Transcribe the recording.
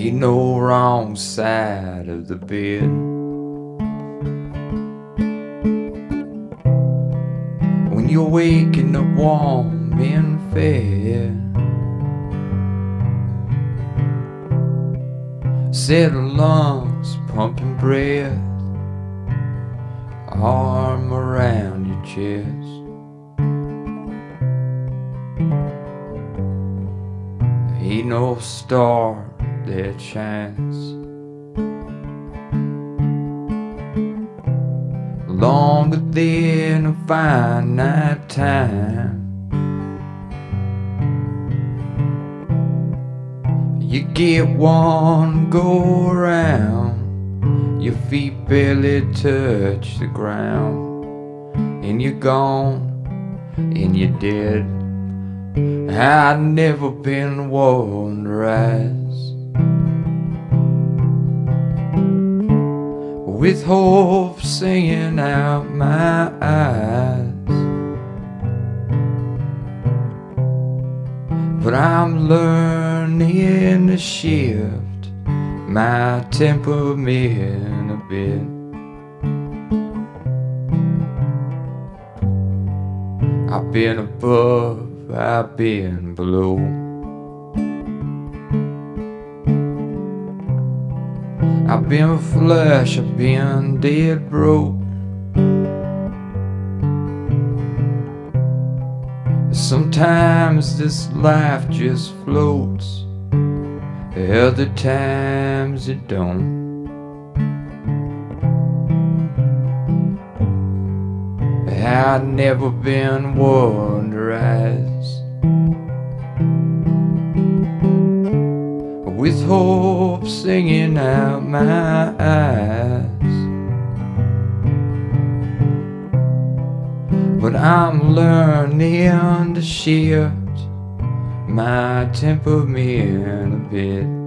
Ain't no wrong side of the bed. When you're waking up warm and fed, settle lungs pumping breath, arm around your chest. Ain't no star that shines longer than a finite time. You get one go around, your feet barely touch the ground, and you're gone, and you're dead. I've never been one to with hope singing out my eyes. But I'm learning to shift my temperament a bit. I've been above I've been below. I've been flush, I've been dead broke. Sometimes this life just floats, other times it don't. I've never been rise with hope singing out my eyes. But I'm learning to shift my temperament a bit.